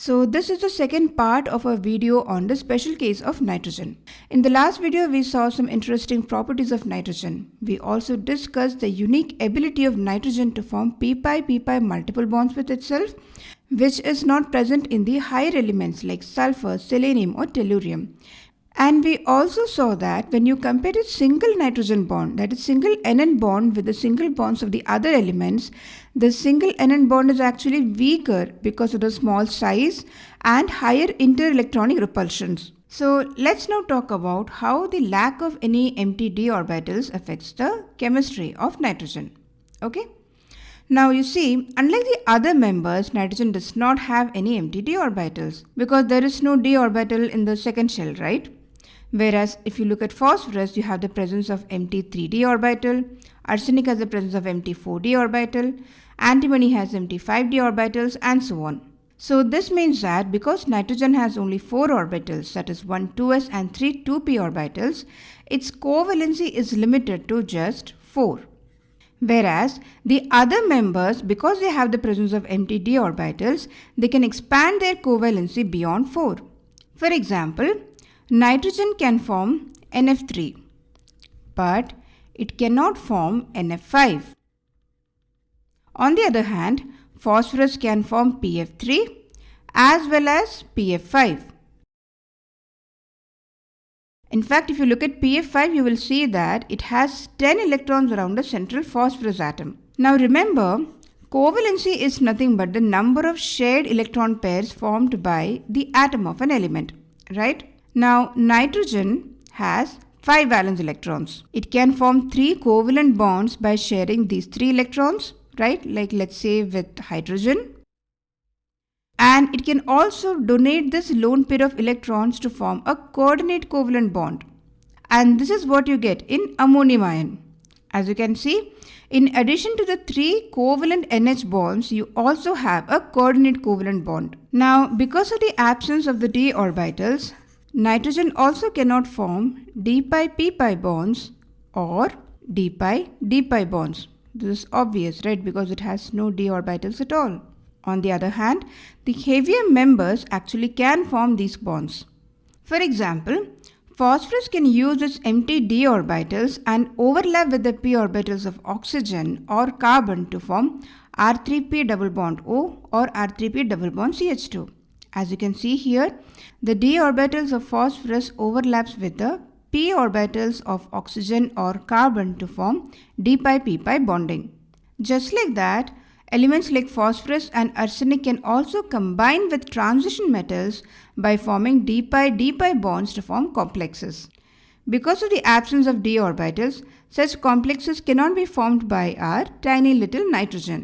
So this is the second part of our video on the special case of nitrogen. In the last video, we saw some interesting properties of nitrogen. We also discussed the unique ability of nitrogen to form p-pi p-pi multiple bonds with itself, which is not present in the higher elements like sulfur, selenium or tellurium. And we also saw that when you compare a single nitrogen bond, that is single NN bond with the single bonds of the other elements, the single NN bond is actually weaker because of the small size and higher interelectronic repulsions. So let's now talk about how the lack of any empty d orbitals affects the chemistry of nitrogen. Okay. Now you see, unlike the other members, nitrogen does not have any empty d orbitals because there is no d orbital in the second shell, right? Whereas if you look at phosphorus, you have the presence of empty 3d orbital, arsenic has the presence of empty 4d orbital, antimony has empty 5d orbitals and so on. So this means that because nitrogen has only 4 orbitals that is 1 2s and 3 2p orbitals, its covalency is limited to just 4. Whereas the other members because they have the presence of empty d orbitals, they can expand their covalency beyond 4. For example, Nitrogen can form NF3, but it cannot form NF5. On the other hand, phosphorus can form PF3 as well as PF5. In fact, if you look at PF5, you will see that it has 10 electrons around the central phosphorus atom. Now remember, covalency is nothing but the number of shared electron pairs formed by the atom of an element, right? Now nitrogen has 5 valence electrons. It can form 3 covalent bonds by sharing these 3 electrons, right? Like let's say with hydrogen. And it can also donate this lone pair of electrons to form a coordinate covalent bond. And this is what you get in ammonium ion. As you can see, in addition to the three covalent NH bonds, you also have a coordinate covalent bond. Now, because of the absence of the d orbitals, Nitrogen also cannot form d-pi p-pi bonds or d-pi d-pi bonds. This is obvious, right? Because it has no d orbitals at all. On the other hand, the heavier members actually can form these bonds. For example, phosphorus can use its empty d orbitals and overlap with the p orbitals of oxygen or carbon to form R3p double bond O or R3p double bond CH2. As you can see here, the d orbitals of phosphorus overlaps with the p orbitals of oxygen or carbon to form d-pi p-pi bonding. Just like that, elements like phosphorus and arsenic can also combine with transition metals by forming d-pi d-pi bonds to form complexes. Because of the absence of d orbitals, such complexes cannot be formed by our tiny little nitrogen.